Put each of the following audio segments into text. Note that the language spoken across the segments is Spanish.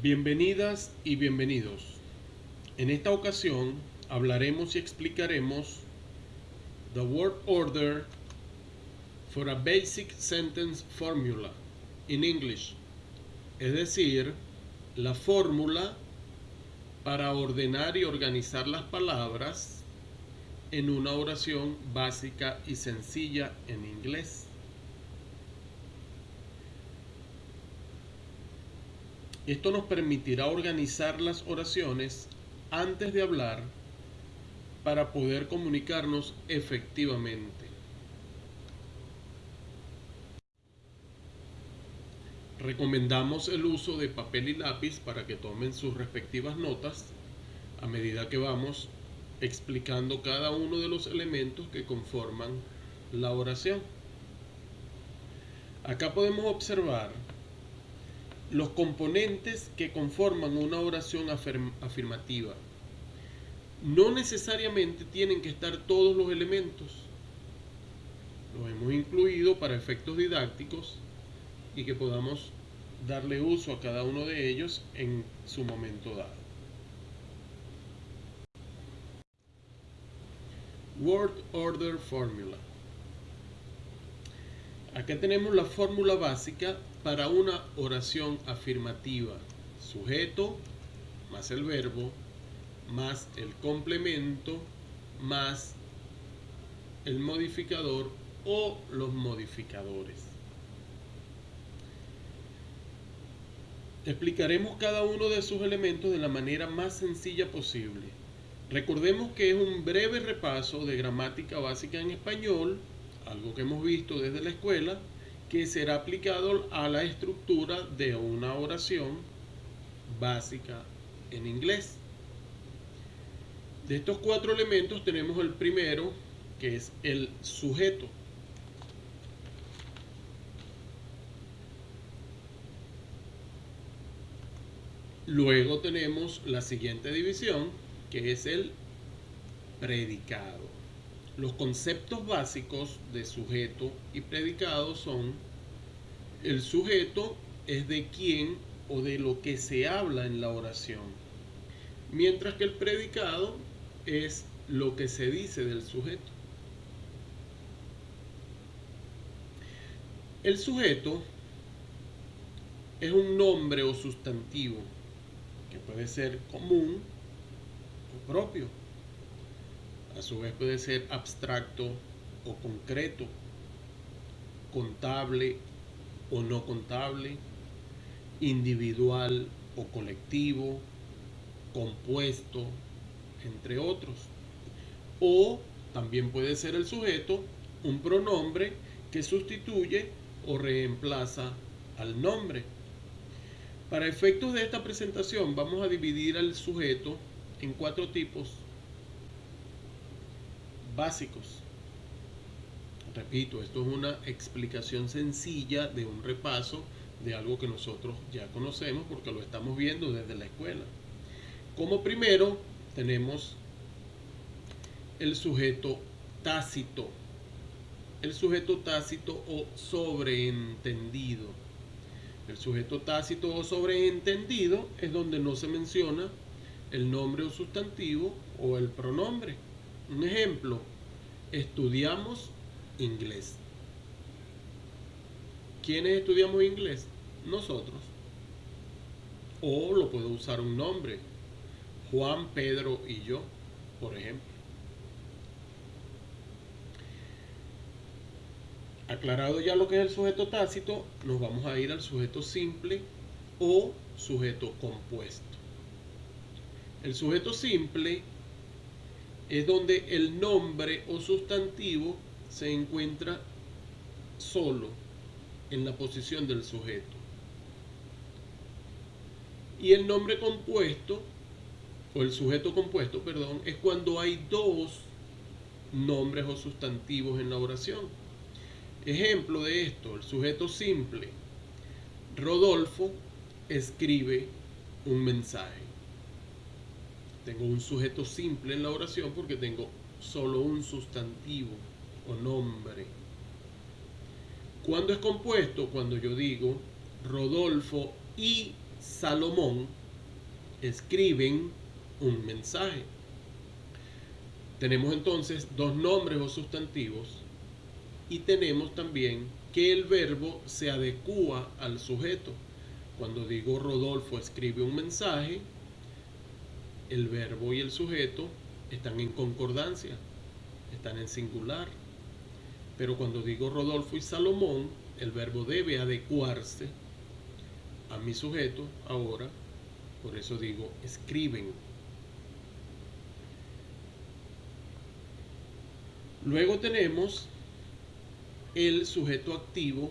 Bienvenidas y bienvenidos. En esta ocasión hablaremos y explicaremos the word order for a basic sentence formula in English, es decir, la fórmula para ordenar y organizar las palabras en una oración básica y sencilla en inglés. Esto nos permitirá organizar las oraciones antes de hablar para poder comunicarnos efectivamente. Recomendamos el uso de papel y lápiz para que tomen sus respectivas notas a medida que vamos explicando cada uno de los elementos que conforman la oración. Acá podemos observar los componentes que conforman una oración afirmativa. No necesariamente tienen que estar todos los elementos. Los hemos incluido para efectos didácticos y que podamos darle uso a cada uno de ellos en su momento dado. Word Order Formula. Acá tenemos la fórmula básica para una oración afirmativa. Sujeto más el verbo más el complemento más el modificador o los modificadores. Explicaremos cada uno de sus elementos de la manera más sencilla posible. Recordemos que es un breve repaso de gramática básica en español, algo que hemos visto desde la escuela, que será aplicado a la estructura de una oración básica en inglés. De estos cuatro elementos tenemos el primero, que es el sujeto. Luego tenemos la siguiente división, que es el predicado. Los conceptos básicos de sujeto y predicado son el sujeto es de quién o de lo que se habla en la oración, mientras que el predicado es lo que se dice del sujeto. El sujeto es un nombre o sustantivo que puede ser común o propio a su vez puede ser abstracto o concreto, contable o no contable, individual o colectivo, compuesto, entre otros. O también puede ser el sujeto un pronombre que sustituye o reemplaza al nombre. Para efectos de esta presentación vamos a dividir al sujeto en cuatro tipos básicos. Repito, esto es una explicación sencilla de un repaso de algo que nosotros ya conocemos porque lo estamos viendo desde la escuela. Como primero tenemos el sujeto tácito. El sujeto tácito o sobreentendido. El sujeto tácito o sobreentendido es donde no se menciona el nombre o sustantivo o el pronombre. Un ejemplo, estudiamos inglés. ¿Quiénes estudiamos inglés? Nosotros. O lo puedo usar un nombre. Juan, Pedro y yo, por ejemplo. Aclarado ya lo que es el sujeto tácito, nos vamos a ir al sujeto simple o sujeto compuesto. El sujeto simple es donde el nombre o sustantivo se encuentra solo en la posición del sujeto. Y el nombre compuesto, o el sujeto compuesto, perdón, es cuando hay dos nombres o sustantivos en la oración. Ejemplo de esto, el sujeto simple. Rodolfo escribe un mensaje tengo un sujeto simple en la oración porque tengo solo un sustantivo o nombre. ¿Cuándo es compuesto? Cuando yo digo Rodolfo y Salomón escriben un mensaje. Tenemos entonces dos nombres o sustantivos y tenemos también que el verbo se adecua al sujeto. Cuando digo Rodolfo escribe un mensaje, el verbo y el sujeto están en concordancia, están en singular. Pero cuando digo Rodolfo y Salomón, el verbo debe adecuarse a mi sujeto ahora, por eso digo escriben. Luego tenemos el sujeto activo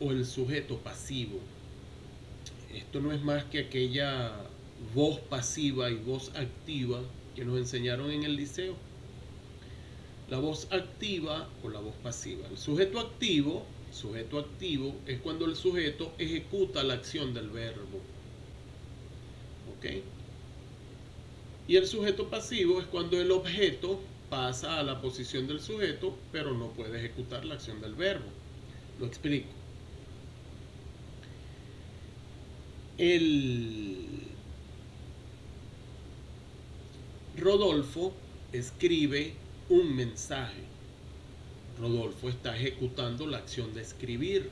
o el sujeto pasivo. Esto no es más que aquella voz pasiva y voz activa que nos enseñaron en el liceo. La voz activa o la voz pasiva. El sujeto activo, sujeto activo es cuando el sujeto ejecuta la acción del verbo. ¿Ok? Y el sujeto pasivo es cuando el objeto pasa a la posición del sujeto, pero no puede ejecutar la acción del verbo. Lo explico. El Rodolfo escribe un mensaje. Rodolfo está ejecutando la acción de escribir,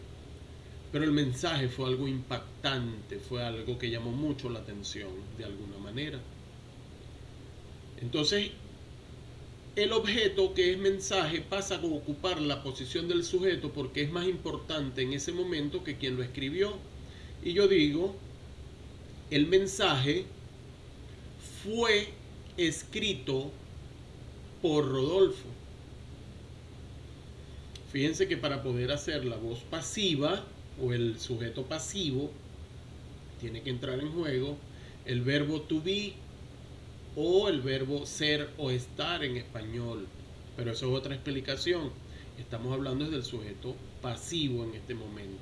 pero el mensaje fue algo impactante, fue algo que llamó mucho la atención de alguna manera. Entonces, el objeto que es mensaje pasa a ocupar la posición del sujeto porque es más importante en ese momento que quien lo escribió. Y yo digo, el mensaje fue escrito por Rodolfo. Fíjense que para poder hacer la voz pasiva o el sujeto pasivo, tiene que entrar en juego el verbo to be o el verbo ser o estar en español. Pero eso es otra explicación. Estamos hablando del sujeto pasivo en este momento.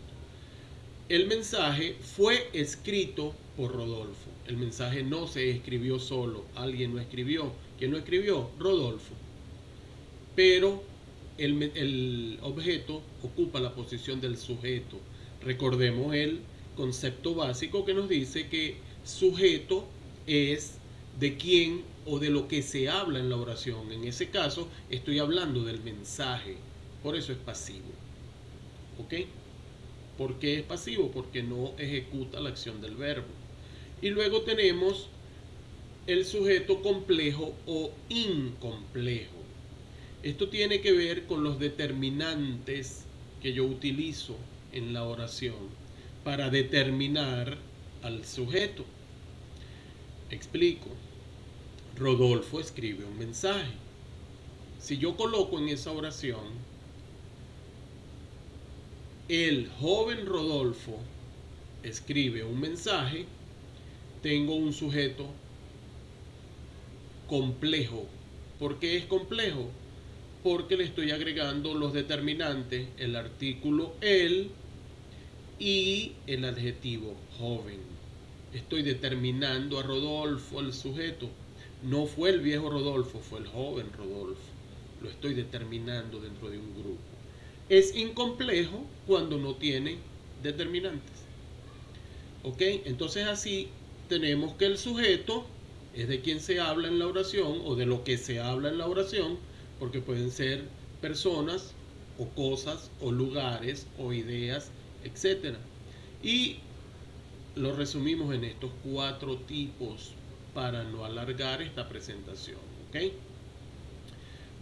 El mensaje fue escrito por Rodolfo. El mensaje no se escribió solo, alguien lo escribió. ¿Quién lo escribió? Rodolfo. Pero el, el objeto ocupa la posición del sujeto. Recordemos el concepto básico que nos dice que sujeto es de quién o de lo que se habla en la oración. En ese caso, estoy hablando del mensaje. Por eso es pasivo. ¿Ok? ¿Por qué es pasivo? Porque no ejecuta la acción del verbo. Y luego tenemos el sujeto complejo o incomplejo. Esto tiene que ver con los determinantes que yo utilizo en la oración para determinar al sujeto. Explico. Rodolfo escribe un mensaje. Si yo coloco en esa oración, el joven Rodolfo escribe un mensaje, tengo un sujeto complejo. ¿Por qué es complejo? Porque le estoy agregando los determinantes, el artículo el y el adjetivo joven. Estoy determinando a Rodolfo, el sujeto. No fue el viejo Rodolfo, fue el joven Rodolfo. Lo estoy determinando dentro de un grupo. Es incomplejo cuando no tiene determinantes. ¿Ok? Entonces así tenemos que el sujeto es de quien se habla en la oración o de lo que se habla en la oración, porque pueden ser personas o cosas o lugares o ideas, etc. Y lo resumimos en estos cuatro tipos para no alargar esta presentación. ¿ok?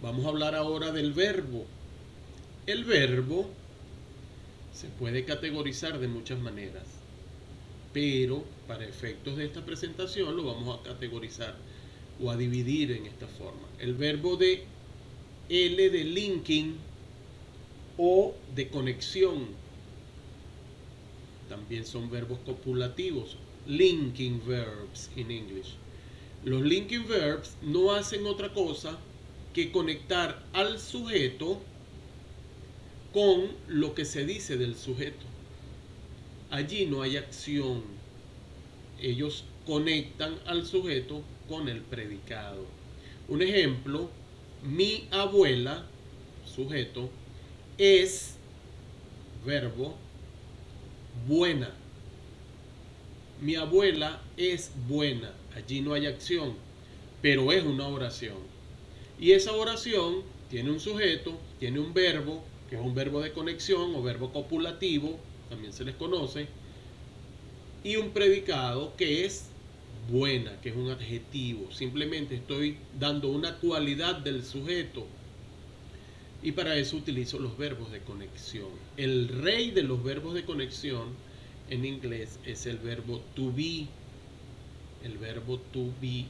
Vamos a hablar ahora del verbo. El verbo se puede categorizar de muchas maneras, pero para efectos de esta presentación lo vamos a categorizar o a dividir en esta forma. El verbo de L de linking o de conexión también son verbos copulativos linking verbs in English. Los linking verbs no hacen otra cosa que conectar al sujeto con lo que se dice del sujeto. Allí no hay acción. Ellos conectan al sujeto con el predicado. Un ejemplo, mi abuela, sujeto, es verbo buena mi abuela es buena. Allí no hay acción, pero es una oración. Y esa oración tiene un sujeto, tiene un verbo, que es un verbo de conexión o verbo copulativo, también se les conoce, y un predicado que es buena, que es un adjetivo. Simplemente estoy dando una cualidad del sujeto. Y para eso utilizo los verbos de conexión. El rey de los verbos de conexión en inglés es el verbo to be. El verbo to be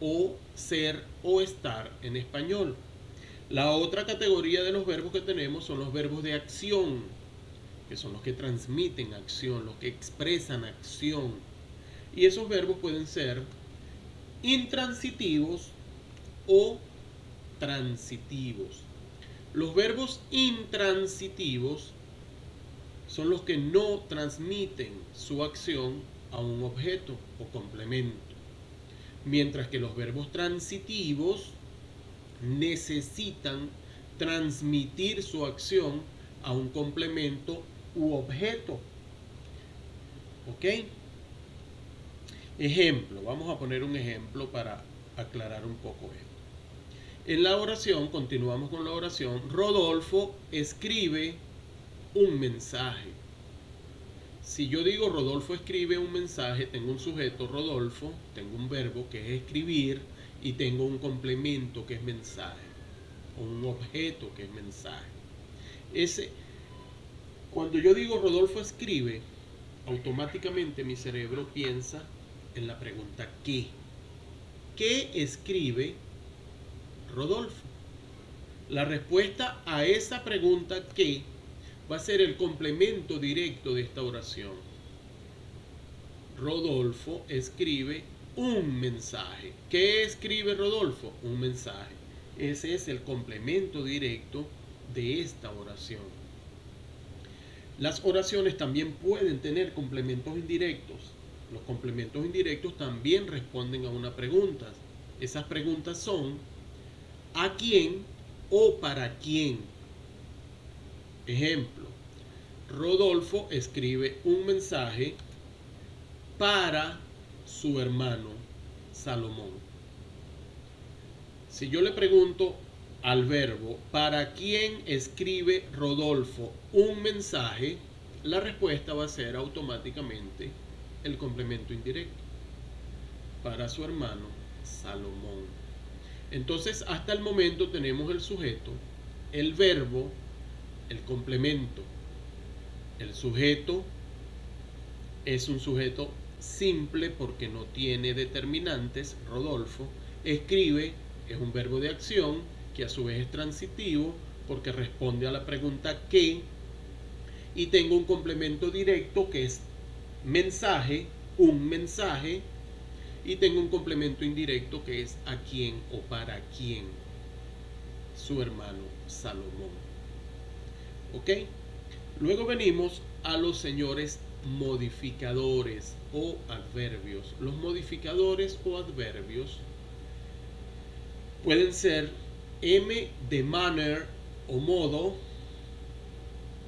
o ser o estar en español. La otra categoría de los verbos que tenemos son los verbos de acción, que son los que transmiten acción, los que expresan acción. Y esos verbos pueden ser intransitivos o transitivos. Los verbos intransitivos son los que no transmiten su acción a un objeto o complemento. Mientras que los verbos transitivos necesitan transmitir su acción a un complemento u objeto. ¿Ok? Ejemplo, vamos a poner un ejemplo para aclarar un poco esto. En la oración, continuamos con la oración, Rodolfo escribe un mensaje. Si yo digo Rodolfo escribe un mensaje, tengo un sujeto Rodolfo, tengo un verbo que es escribir y tengo un complemento que es mensaje, o un objeto que es mensaje. Ese, cuando yo digo Rodolfo escribe, automáticamente mi cerebro piensa en la pregunta ¿qué? ¿Qué escribe Rodolfo? La respuesta a esa pregunta ¿qué? va a ser el complemento directo de esta oración. Rodolfo escribe un mensaje. ¿Qué escribe Rodolfo? Un mensaje. Ese es el complemento directo de esta oración. Las oraciones también pueden tener complementos indirectos. Los complementos indirectos también responden a una pregunta. Esas preguntas son ¿a quién o para quién? Ejemplo, Rodolfo escribe un mensaje para su hermano Salomón. Si yo le pregunto al verbo, ¿para quién escribe Rodolfo un mensaje? La respuesta va a ser automáticamente el complemento indirecto. Para su hermano Salomón. Entonces, hasta el momento tenemos el sujeto, el verbo, el complemento. El sujeto es un sujeto simple porque no tiene determinantes. Rodolfo escribe, es un verbo de acción que a su vez es transitivo porque responde a la pregunta ¿qué? Y tengo un complemento directo que es mensaje, un mensaje. Y tengo un complemento indirecto que es a quién o para quién. Su hermano Salomón. ¿Ok? Luego venimos a los señores modificadores o adverbios. Los modificadores o adverbios pueden ser M de manner o modo,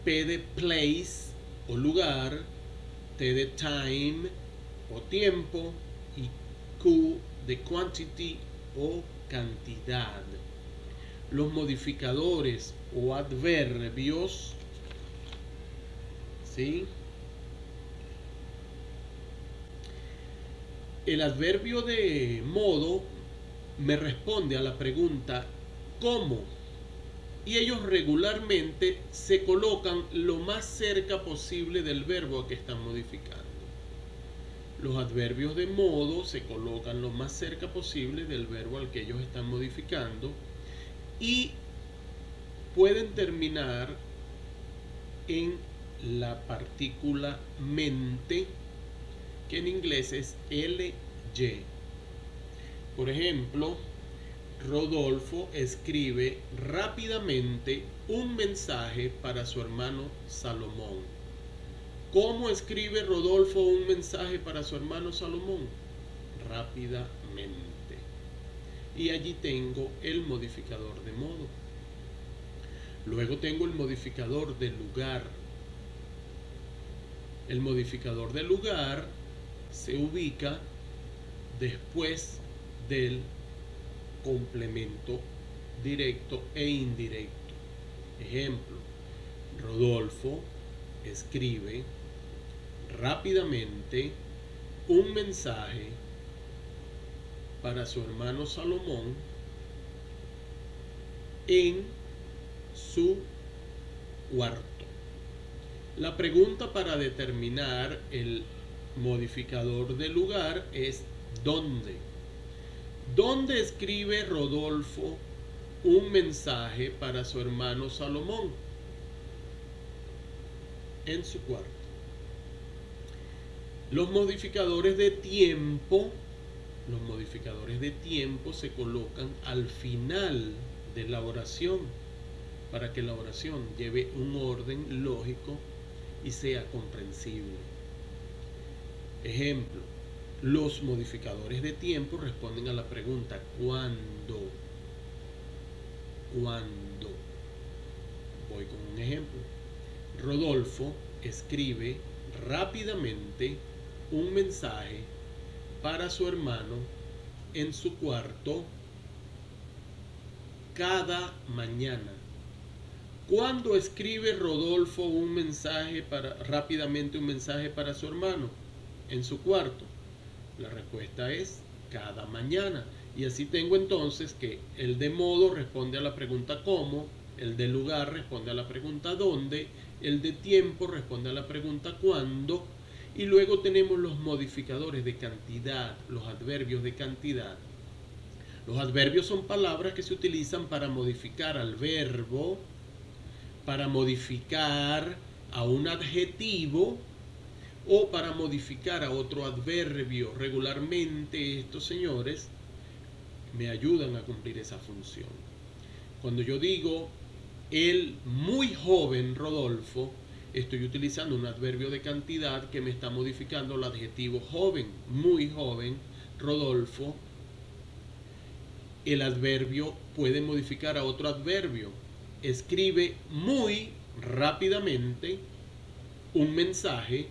P de place o lugar, T de time o tiempo y Q de quantity o cantidad. Los modificadores o adverbios, ¿sí? El adverbio de modo me responde a la pregunta ¿cómo? Y ellos regularmente se colocan lo más cerca posible del verbo a que están modificando. Los adverbios de modo se colocan lo más cerca posible del verbo al que ellos están modificando y pueden terminar en la partícula mente, que en inglés es ly. Por ejemplo, Rodolfo escribe rápidamente un mensaje para su hermano Salomón. ¿Cómo escribe Rodolfo un mensaje para su hermano Salomón? Rápidamente. Y allí tengo el modificador de modo. Luego tengo el modificador de lugar. El modificador de lugar se ubica después del complemento directo e indirecto. Ejemplo, Rodolfo escribe rápidamente un mensaje para su hermano Salomón en su cuarto. La pregunta para determinar el modificador de lugar es ¿dónde? ¿Dónde escribe Rodolfo un mensaje para su hermano Salomón? En su cuarto. Los modificadores de tiempo, los modificadores de tiempo se colocan al final de la oración para que la oración lleve un orden lógico y sea comprensible. Ejemplo, los modificadores de tiempo responden a la pregunta ¿cuándo? ¿Cuándo? Voy con un ejemplo. Rodolfo escribe rápidamente un mensaje para su hermano en su cuarto cada mañana. ¿Cuándo escribe Rodolfo un mensaje para rápidamente un mensaje para su hermano en su cuarto? La respuesta es cada mañana. Y así tengo entonces que el de modo responde a la pregunta cómo, el de lugar responde a la pregunta dónde, el de tiempo responde a la pregunta cuándo, y luego tenemos los modificadores de cantidad, los adverbios de cantidad. Los adverbios son palabras que se utilizan para modificar al verbo, para modificar a un adjetivo o para modificar a otro adverbio. Regularmente estos señores me ayudan a cumplir esa función. Cuando yo digo el muy joven Rodolfo, estoy utilizando un adverbio de cantidad que me está modificando el adjetivo joven, muy joven, Rodolfo. El adverbio puede modificar a otro adverbio. Escribe muy rápidamente un mensaje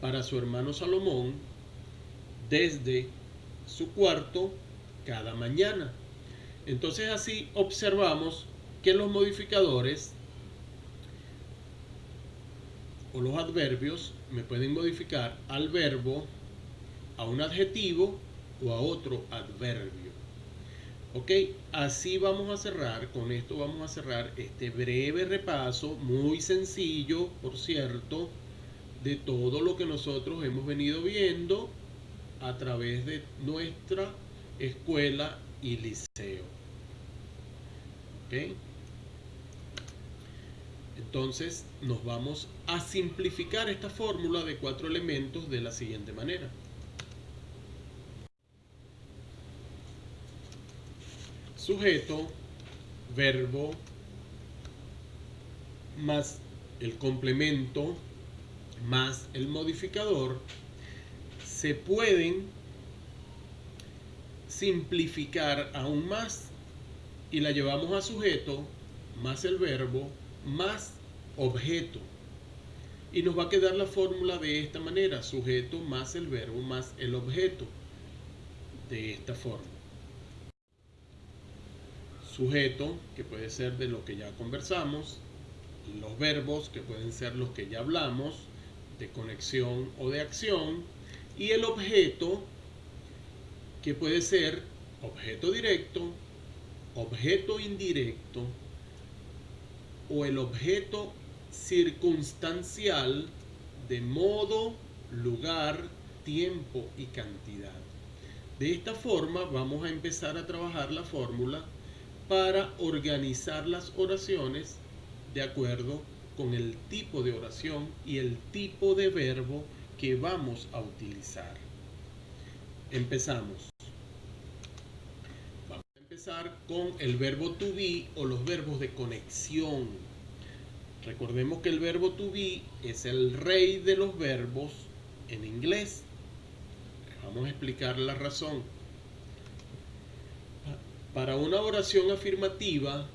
para su hermano Salomón desde su cuarto cada mañana. Entonces así observamos que los modificadores o los adverbios me pueden modificar al verbo, a un adjetivo o a otro adverbio. Ok, así vamos a cerrar, con esto vamos a cerrar este breve repaso, muy sencillo, por cierto, de todo lo que nosotros hemos venido viendo a través de nuestra escuela y liceo. ¿Ok? Entonces nos vamos a simplificar esta fórmula de cuatro elementos de la siguiente manera. Sujeto, verbo, más el complemento, más el modificador, se pueden simplificar aún más y la llevamos a sujeto más el verbo más objeto. Y nos va a quedar la fórmula de esta manera, sujeto más el verbo más el objeto. De esta forma. Sujeto, que puede ser de lo que ya conversamos, los verbos, que pueden ser los que ya hablamos, de conexión o de acción, y el objeto, que puede ser objeto directo, objeto indirecto, o el objeto circunstancial de modo, lugar, tiempo y cantidad. De esta forma vamos a empezar a trabajar la fórmula para organizar las oraciones de acuerdo con el tipo de oración y el tipo de verbo que vamos a utilizar. Empezamos. Vamos a empezar con el verbo to be o los verbos de conexión. Recordemos que el verbo to be es el rey de los verbos en inglés. Vamos a explicar la razón. Para una oración afirmativa,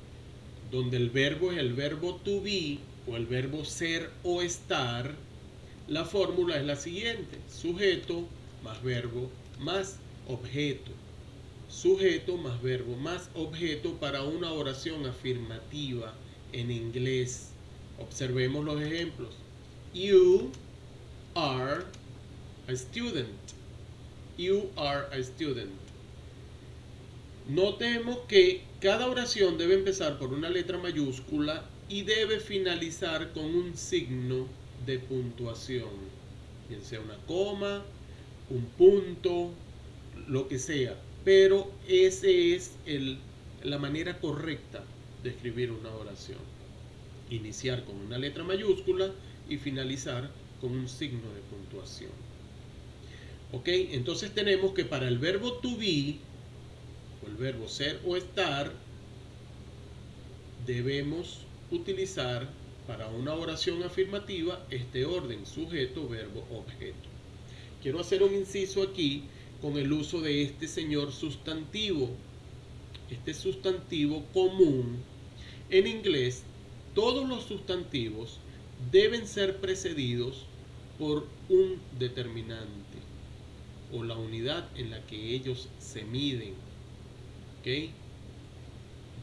donde el verbo es el verbo to be, o el verbo ser o estar, la fórmula es la siguiente. Sujeto más verbo más objeto. Sujeto más verbo más objeto para una oración afirmativa en inglés. Observemos los ejemplos. You are a student. You are a student. Notemos que cada oración debe empezar por una letra mayúscula y debe finalizar con un signo de puntuación, bien sea una coma, un punto, lo que sea. Pero esa es el, la manera correcta de escribir una oración. Iniciar con una letra mayúscula y finalizar con un signo de puntuación. ¿Ok? Entonces tenemos que para el verbo to be, o el verbo ser o estar, debemos utilizar para una oración afirmativa este orden, sujeto, verbo, objeto. Quiero hacer un inciso aquí con el uso de este señor sustantivo. Este sustantivo común en inglés, todos los sustantivos deben ser precedidos por un determinante o la unidad en la que ellos se miden. ¿Ok?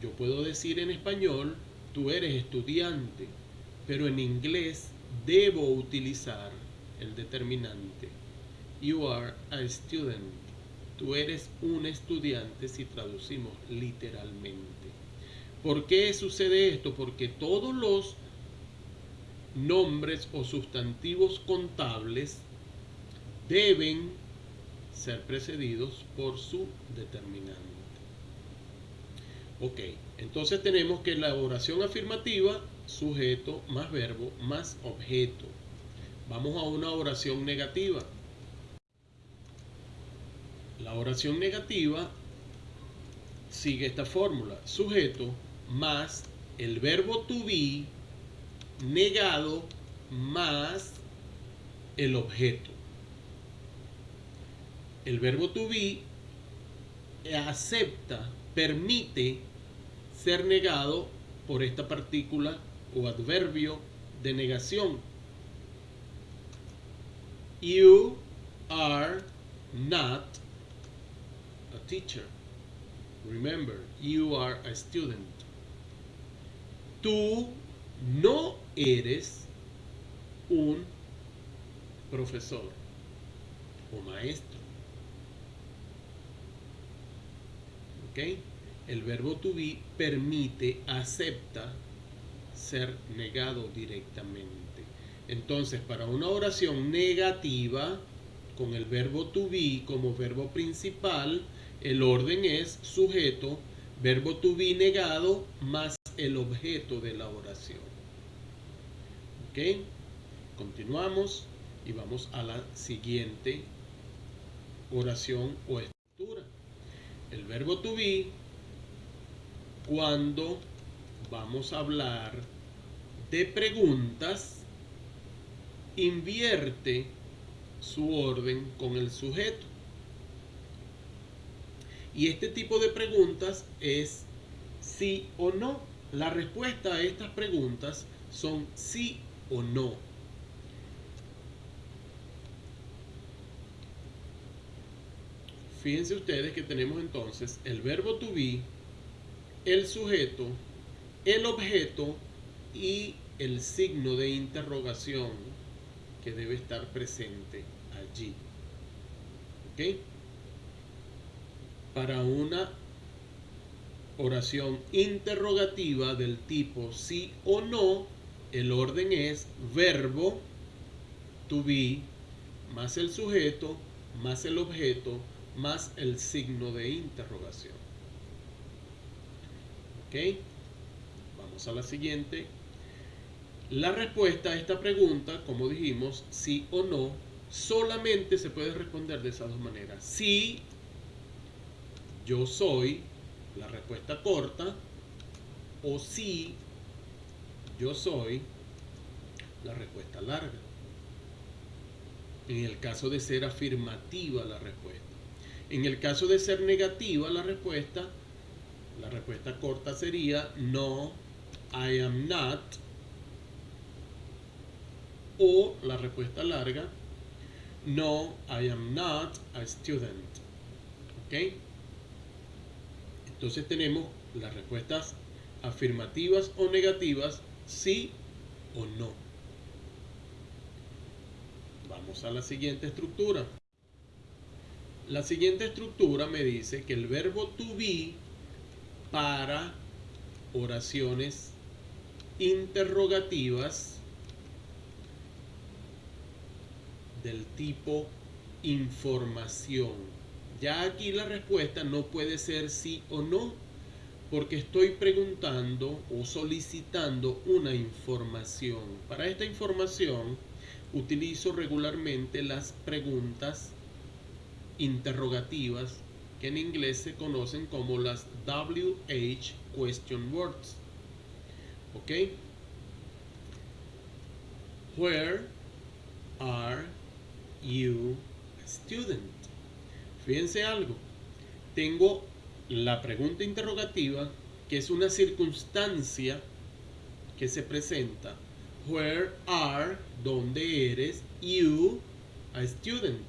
Yo puedo decir en español, tú eres estudiante, pero en inglés debo utilizar el determinante. You are a student. Tú eres un estudiante si traducimos literalmente. ¿Por qué sucede esto? Porque todos los nombres o sustantivos contables deben ser precedidos por su determinante. Ok, entonces tenemos que la oración afirmativa, sujeto más verbo más objeto. Vamos a una oración negativa. La oración negativa sigue esta fórmula. Sujeto más el verbo to be negado más el objeto. El verbo to be acepta, permite ser negado por esta partícula o adverbio de negación. You are not a teacher. Remember, you are a student. Tú no eres un profesor o maestro. ¿Ok? El verbo to be permite, acepta ser negado directamente. Entonces, para una oración negativa, con el verbo to be como verbo principal, el orden es sujeto, verbo to be negado más el objeto de la oración. ¿Ok? Continuamos y vamos a la siguiente oración o estructura. El verbo to be, cuando vamos a hablar de preguntas, invierte su orden con el sujeto. Y este tipo de preguntas es sí o no. La respuesta a estas preguntas son sí o no. Fíjense ustedes que tenemos entonces el verbo to be, el sujeto, el objeto y el signo de interrogación que debe estar presente allí. ¿Ok? Para una oración interrogativa del tipo sí o no, el orden es verbo to be más el sujeto más el objeto más el signo de interrogación. Vamos a la siguiente. La respuesta a esta pregunta, como dijimos, sí o no, solamente se puede responder de esas dos maneras. Sí, yo soy, la respuesta corta, o sí, yo soy, la respuesta larga. En el caso de ser afirmativa la respuesta. En el caso de ser negativa la respuesta, la respuesta corta sería no, I am not, o la respuesta larga, no, I am not a student. ¿Ok? Entonces tenemos las respuestas afirmativas o negativas, sí o no. Vamos a la siguiente estructura. La siguiente estructura me dice que el verbo to be para oraciones interrogativas del tipo información. Ya aquí la respuesta no puede ser sí o no, porque estoy preguntando o solicitando una información. Para esta información utilizo regularmente las preguntas interrogativas en inglés se conocen como las WH question words. ¿Ok? Where are you a student? Fíjense algo. Tengo la pregunta interrogativa, que es una circunstancia que se presenta. Where are, donde eres, you, a student.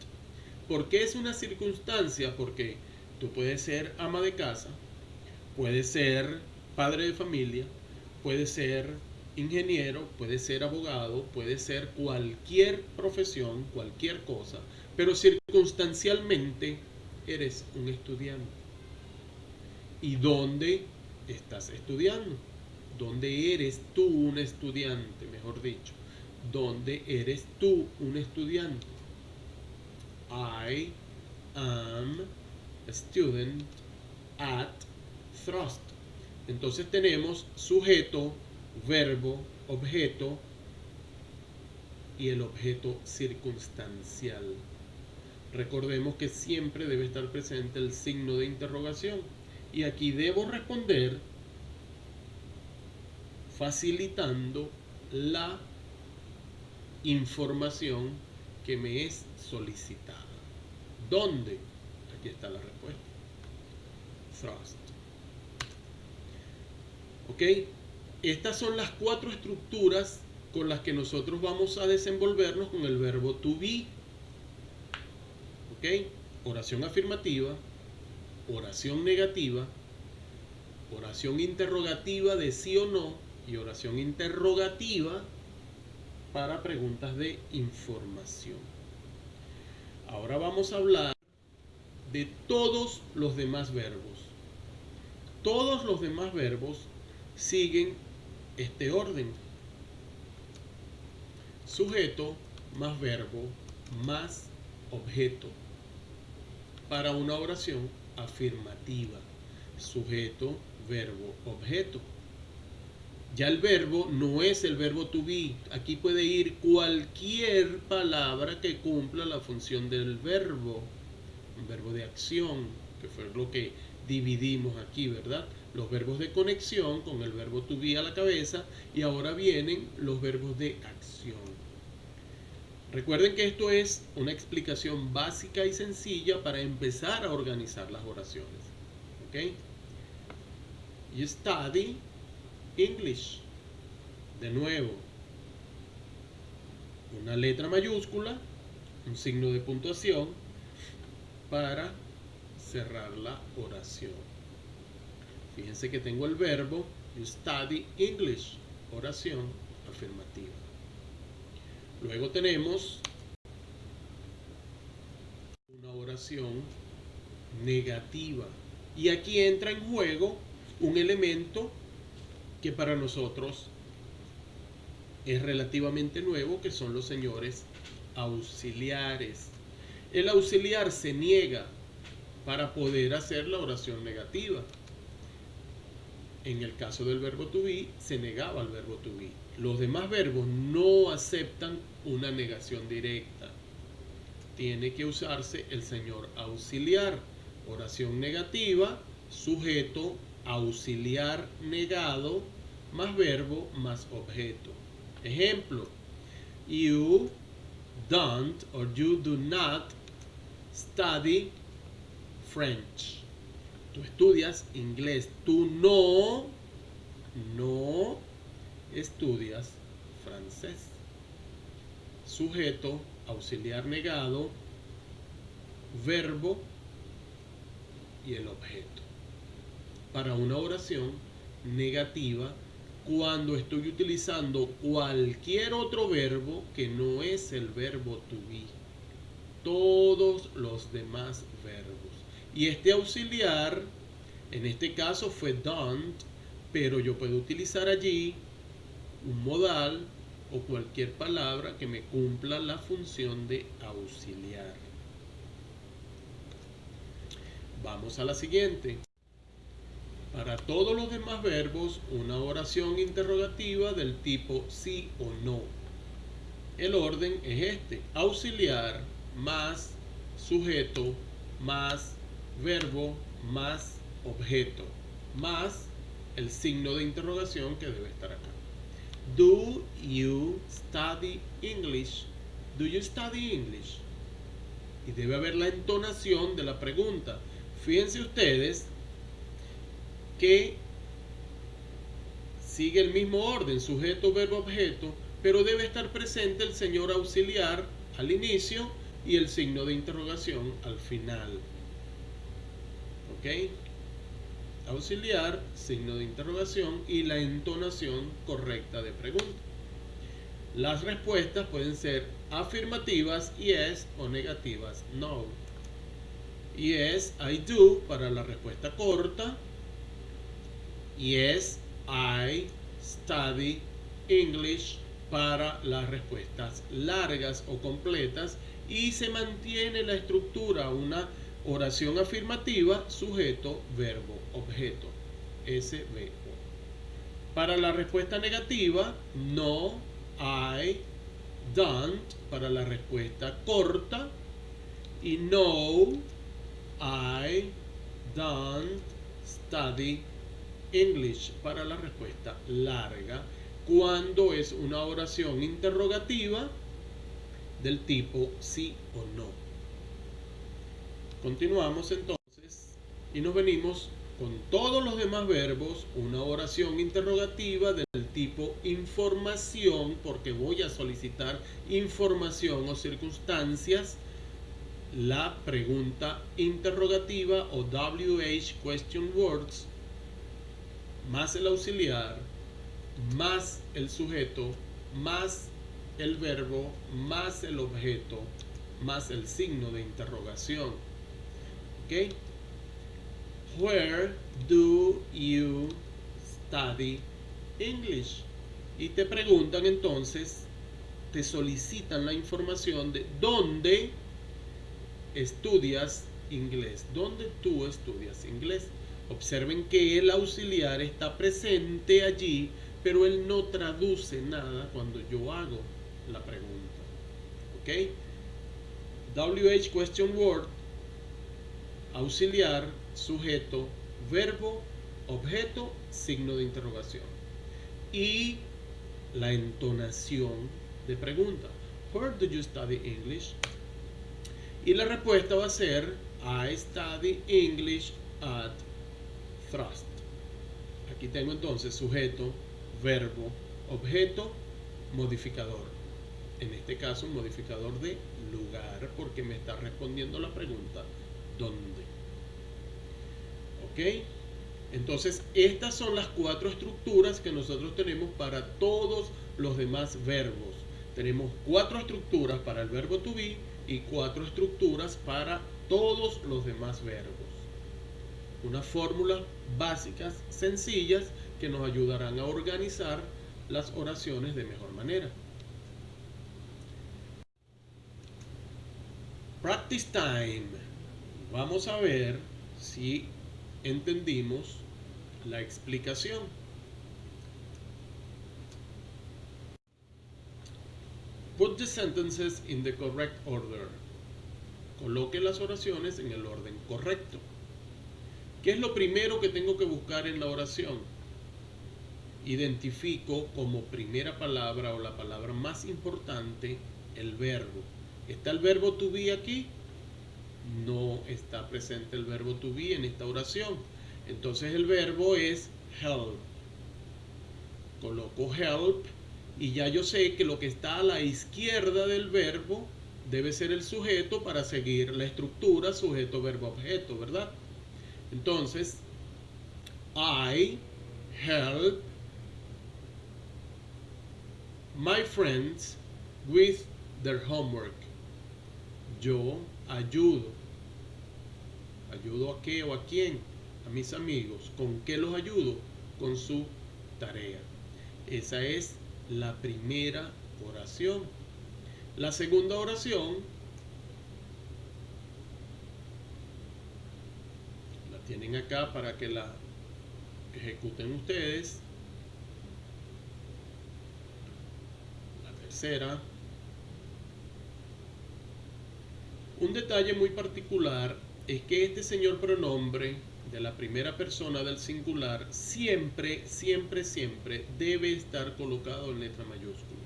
¿Por qué es una circunstancia? Porque tú puedes ser ama de casa, puedes ser padre de familia, puedes ser ingeniero, puedes ser abogado, puedes ser cualquier profesión, cualquier cosa, pero circunstancialmente eres un estudiante. ¿Y dónde estás estudiando? ¿Dónde eres tú un estudiante, mejor dicho? ¿Dónde eres tú un estudiante? I am student at Thrust. Entonces tenemos sujeto, verbo, objeto y el objeto circunstancial. Recordemos que siempre debe estar presente el signo de interrogación. Y aquí debo responder facilitando la información que me es solicitada. ¿Dónde? Aquí está la respuesta. Thrust. ¿Ok? Estas son las cuatro estructuras con las que nosotros vamos a desenvolvernos con el verbo to be. ¿Ok? Oración afirmativa, oración negativa, oración interrogativa de sí o no y oración interrogativa para preguntas de información. Ahora vamos a hablar de todos los demás verbos. Todos los demás verbos siguen este orden. Sujeto más verbo más objeto. Para una oración afirmativa. Sujeto, verbo, objeto. Ya el verbo no es el verbo to be. Aquí puede ir cualquier palabra que cumpla la función del verbo. Verbo de acción, que fue lo que dividimos aquí, ¿verdad? Los verbos de conexión con el verbo to be a la cabeza y ahora vienen los verbos de acción. Recuerden que esto es una explicación básica y sencilla para empezar a organizar las oraciones. ¿Ok? You study English. De nuevo, una letra mayúscula, un signo de puntuación para cerrar la oración. Fíjense que tengo el verbo study English, oración afirmativa. Luego tenemos una oración negativa. Y aquí entra en juego un elemento que para nosotros es relativamente nuevo, que son los señores auxiliares. El auxiliar se niega para poder hacer la oración negativa. En el caso del verbo to be, se negaba al verbo to be. Los demás verbos no aceptan una negación directa. Tiene que usarse el señor auxiliar. Oración negativa, sujeto auxiliar negado más verbo más objeto. Ejemplo, you don't or you do not study French. Tú estudias inglés. Tú no, no estudias francés. sujeto, auxiliar negado, verbo y el objeto. Para una oración negativa, cuando estoy utilizando cualquier otro verbo que no es el verbo to be. Todos los demás verbos. Y este auxiliar, en este caso fue done, pero yo puedo utilizar allí un modal o cualquier palabra que me cumpla la función de auxiliar. Vamos a la siguiente. Para todos los demás verbos, una oración interrogativa del tipo sí o no. El orden es este. Auxiliar más sujeto más verbo más objeto más el signo de interrogación que debe estar acá. Do you study English? Do you study English? Y debe haber la entonación de la pregunta. Fíjense ustedes que sigue el mismo orden, sujeto, verbo, objeto, pero debe estar presente el señor auxiliar al inicio y el signo de interrogación al final. ¿Ok? auxiliar, signo de interrogación y la entonación correcta de pregunta. Las respuestas pueden ser afirmativas, yes, o negativas, no. Yes, I do para la respuesta corta. Yes, I study English para las respuestas largas o completas y se mantiene la estructura, una Oración afirmativa, sujeto, verbo, objeto. SVO. Para la respuesta negativa, no, I, don't. Para la respuesta corta. Y no, I don't study English. Para la respuesta larga. Cuando es una oración interrogativa del tipo sí o no. Continuamos entonces y nos venimos con todos los demás verbos, una oración interrogativa del tipo información, porque voy a solicitar información o circunstancias, la pregunta interrogativa o WH question words, más el auxiliar, más el sujeto, más el verbo, más el objeto, más el signo de interrogación. ¿Ok? Where do you study English? Y te preguntan entonces, te solicitan la información de dónde estudias inglés, dónde tú estudias inglés. Observen que el auxiliar está presente allí, pero él no traduce nada cuando yo hago la pregunta. ¿Ok? WH question word auxiliar, sujeto, verbo, objeto, signo de interrogación. Y la entonación de pregunta. Where do you study English? Y la respuesta va a ser I study English at Thrust. Aquí tengo entonces sujeto, verbo, objeto, modificador. En este caso, un modificador de lugar porque me está respondiendo la pregunta ¿dónde? ¿Ok? Entonces, estas son las cuatro estructuras que nosotros tenemos para todos los demás verbos. Tenemos cuatro estructuras para el verbo to be y cuatro estructuras para todos los demás verbos. Unas fórmulas básicas, sencillas, que nos ayudarán a organizar las oraciones de mejor manera. Practice time. Vamos a ver si entendimos la explicación. Put the sentences in the correct order. Coloque las oraciones en el orden correcto. ¿Qué es lo primero que tengo que buscar en la oración? Identifico como primera palabra o la palabra más importante el verbo. ¿Está el verbo to be aquí? No está presente el verbo to be en esta oración. Entonces el verbo es help. Coloco help Y ya yo sé que lo que está a la izquierda del verbo debe ser el sujeto para seguir la estructura sujeto, verbo, objeto, ¿verdad? Entonces, I help my friends with their homework. Yo ayudo. ¿Ayudo a qué o a quién? A mis amigos. ¿Con qué los ayudo? Con su tarea. Esa es la primera oración. La segunda oración la tienen acá para que la ejecuten ustedes. La tercera. Un detalle muy particular es que este señor pronombre de la primera persona del singular siempre, siempre, siempre debe estar colocado en letra mayúscula.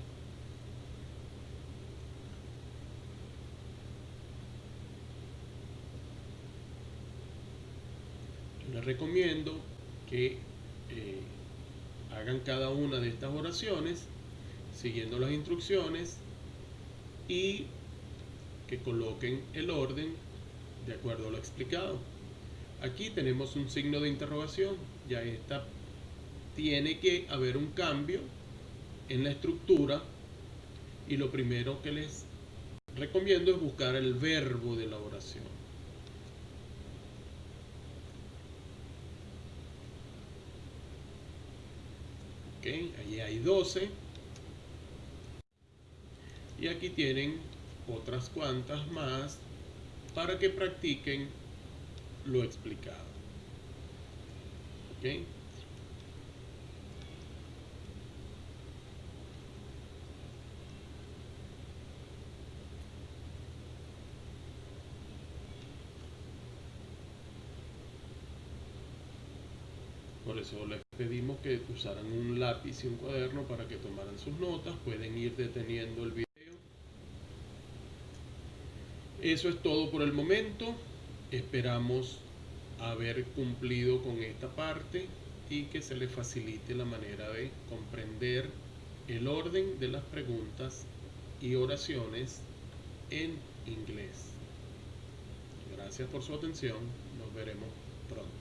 les recomiendo que eh, hagan cada una de estas oraciones siguiendo las instrucciones y que coloquen el orden de acuerdo a lo explicado. Aquí tenemos un signo de interrogación, ya está, tiene que haber un cambio en la estructura y lo primero que les recomiendo es buscar el verbo de la oración. Ok, allí hay 12. Y aquí tienen otras cuantas más para que practiquen lo explicado. ¿Ok? Por eso les pedimos que usaran un lápiz y un cuaderno para que tomaran sus notas. Pueden ir deteniendo el video. Eso es todo por el momento. Esperamos haber cumplido con esta parte y que se les facilite la manera de comprender el orden de las preguntas y oraciones en inglés. Gracias por su atención. Nos veremos pronto.